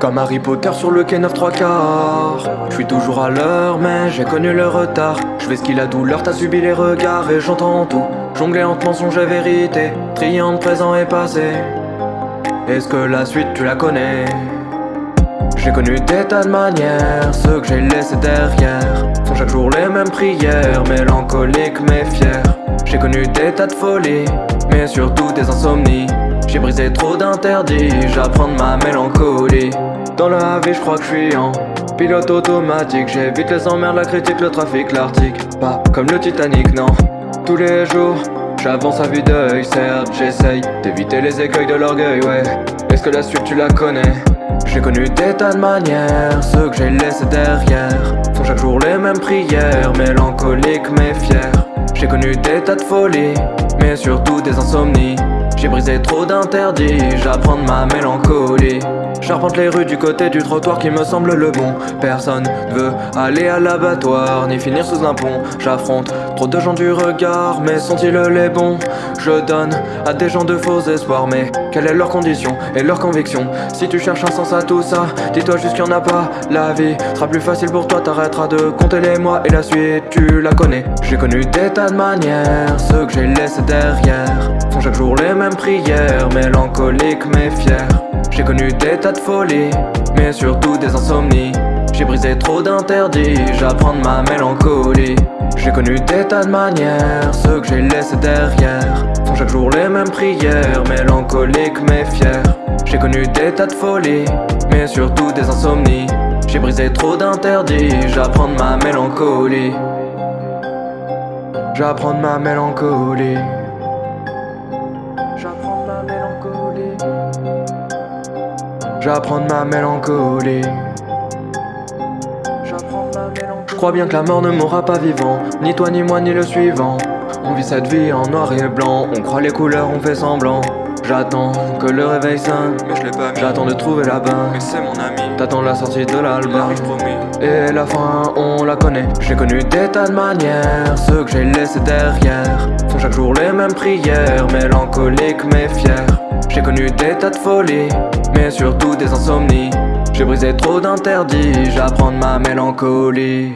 Comme Harry Potter sur le quai 9 3 quarts. Je suis toujours à l'heure mais j'ai connu le retard. Je vais ce la douleur, t'as subi les regards et j'entends tout. Jongler entre mensonges et vérité Trier présent et passé. Est-ce que la suite tu la connais? J'ai connu des tas de manières, ceux que j'ai laissés derrière chaque jour les mêmes prières, mélancoliques mais fiers J'ai connu des tas de folies, mais surtout des insomnies. J'ai brisé trop d'interdits, j'apprends de ma mélancolie. Dans la vie je crois que je suis en pilote automatique. J'évite les emmerdes, la critique, le trafic, l'article. Pas comme le Titanic, non. Tous les jours J'avance à vue d'œil, certes j'essaye d'éviter les écueils de l'orgueil, ouais. Est-ce que la suite tu la connais? J'ai connu des tas de manières, ceux que j'ai laissés derrière. Font chaque jour les mêmes prières, mélancoliques mais connu des tas de folies, mais surtout des insomnies. J'ai brisé trop d'interdits, j'apprends de ma mélancolie. J'arpente les rues du côté du trottoir qui me semble le bon. Personne ne veut aller à l'abattoir ni finir sous un pont. J'affronte trop de gens du regard mais sont-ils les bons? Je donne à des gens de faux espoirs mais quelle est leur condition et leur conviction? Si tu cherches un sens à tout ça, dis-toi juste qu'il n'y en a pas. La vie sera plus facile pour toi, t'arrêteras de compter les mois et la suite tu la connais. J'ai connu des tas de ceux que j'ai laissés derrière. Font chaque jour les mêmes prières, mélancoliques mais fiers j'ai connu des tas de folies, mais surtout des insomnies. J'ai brisé trop d'interdits, j'apprends ma mélancolie. J'ai connu des tas de manières, ceux que j'ai laissés derrière. Font chaque jour les mêmes prières, mélancoliques mais fiers J'ai connu des tas de folies, mais surtout des insomnies. J'ai brisé trop d'interdits, j'apprends ma mélancolie J'apprends de ma mélancolie. J'apprends de ma mélancolie. J'apprends de ma mélancolie. Je crois bien que la mort ne mourra pas vivant Ni toi, ni moi, ni le suivant. On vit cette vie en noir et blanc. On croit les couleurs, on fait semblant J'attends que le réveil sonne. Mais je l'ai pas J'attends de trouver la bain Mais c'est mon ami. T'attends la sortie de l'album. Et la fin on la connaît. J'ai connu des tas de manières. Ceux que j'ai laissés derrière Font chaque jour les mêmes prières. Mélancoliques mais fiers. J'ai connu des tas de folies mais surtout des insomnies. J'ai brisé trop d'interdits, j'apprends de ma mélancolie